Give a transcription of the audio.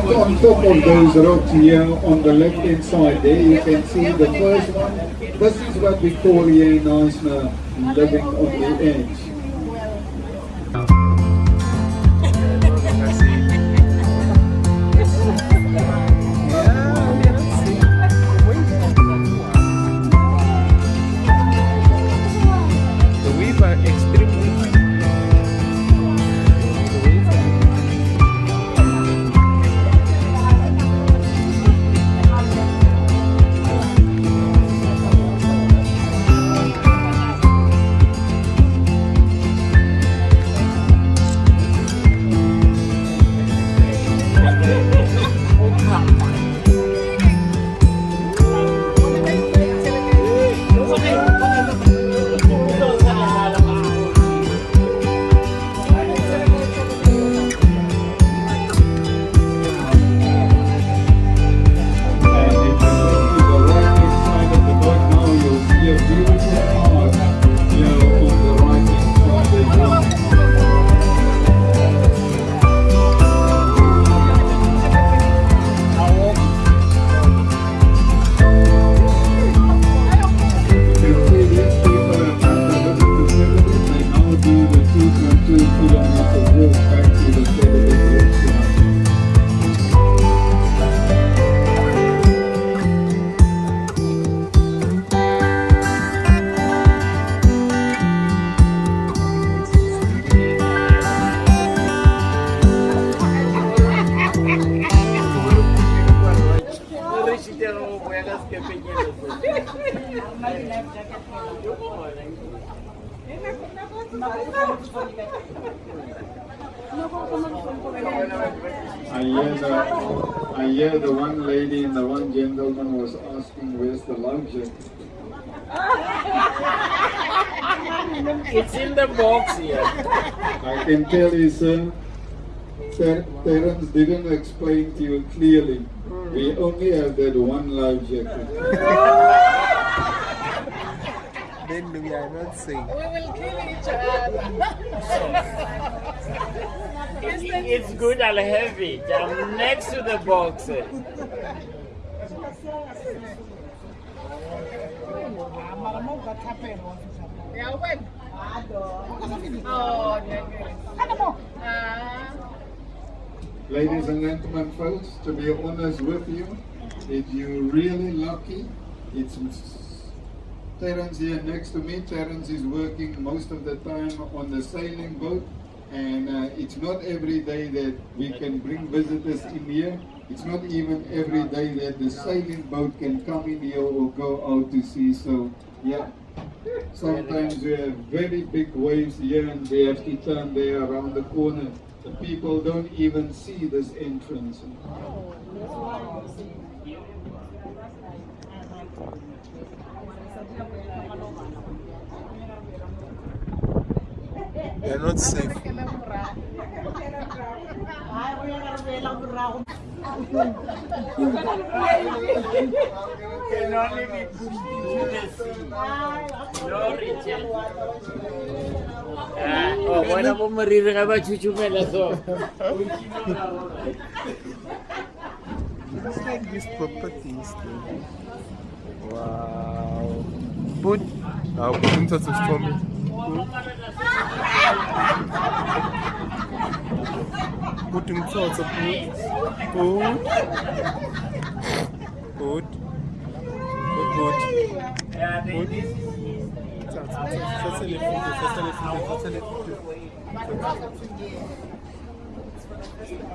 top of those rocks here on the left hand side there, you can see the first one. This is what we call here in Knysna living on the edge. I hear the, I hear the one lady and the one gentleman was asking where's the jacket. It's in the box here. I can tell you, sir, Ter- Terence didn't explain to you clearly. We only have that one life jacket. Then we are not saying. We will kill each other. It's good, I'll have it. I'm next to the box. Yeah, when? Oh, no. Ladies and gentlemen, folks, to be honest with you, if you're really lucky, it's Terence here next to me. Terence is working most of the time on the sailing boat, and uh, it's not every day that we can bring visitors in here. It's not even every day that the sailing boat can come in here or go out to sea. So, yeah. Sometimes we have very big waves here and we have to turn there around the corner. The people don't even see this entrance. We They're not safe. Bueno, vamos a morir en la chuchumelazo. It's like this property. Wow. Put. I'll put in touch with Tommy. Put in touch of put. Put. Put. Put. Put. Yeah, they- Put. this is Fais